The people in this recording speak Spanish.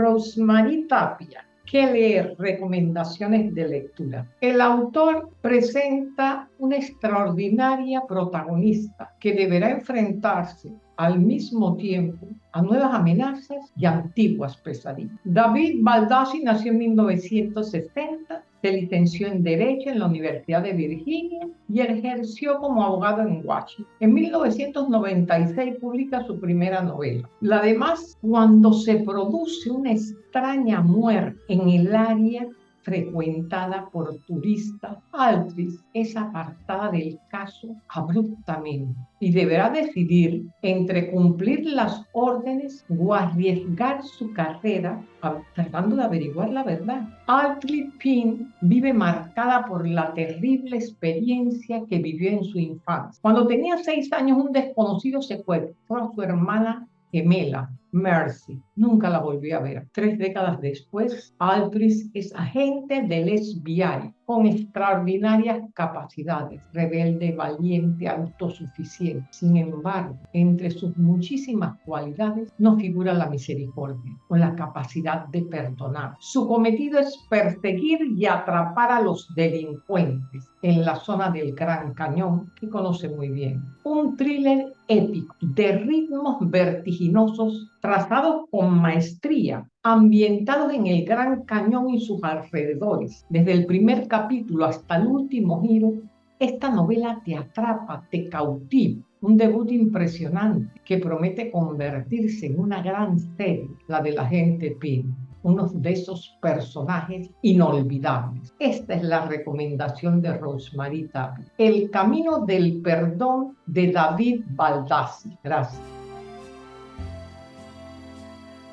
Rosemary Tapia. ¿Qué leer? Recomendaciones de lectura. El autor presenta una extraordinaria protagonista que deberá enfrentarse al mismo tiempo a nuevas amenazas y antiguas pesadillas. David Baldassi nació en 1960 se licenció en Derecho en la Universidad de Virginia y ejerció como abogado en Washington. En 1996 publica su primera novela. La demás, cuando se produce una extraña muerte en el área frecuentada por turistas, Altris es apartada del caso abruptamente y deberá decidir entre cumplir las órdenes o arriesgar su carrera tratando de averiguar la verdad. Altris Pin vive marcada por la terrible experiencia que vivió en su infancia. Cuando tenía seis años, un desconocido secuestró a su hermana gemela, Mercy. Nunca la volví a ver. Tres décadas después, Aldris es agente del FBI con extraordinarias capacidades, rebelde, valiente, autosuficiente. Sin embargo, entre sus muchísimas cualidades no figura la misericordia o la capacidad de perdonar. Su cometido es perseguir y atrapar a los delincuentes en la zona del Gran Cañón, que conoce muy bien. Un thriller épico de ritmos vertiginosos trazados con maestría, ambientados en el Gran Cañón y sus alrededores. Desde el primer capítulo hasta el último giro, esta novela te atrapa, te cautiva. Un debut impresionante que promete convertirse en una gran serie, la de la gente Pin uno de esos personajes inolvidables. Esta es la recomendación de Rosemary Tapia. El camino del perdón de David Baldassi. Gracias.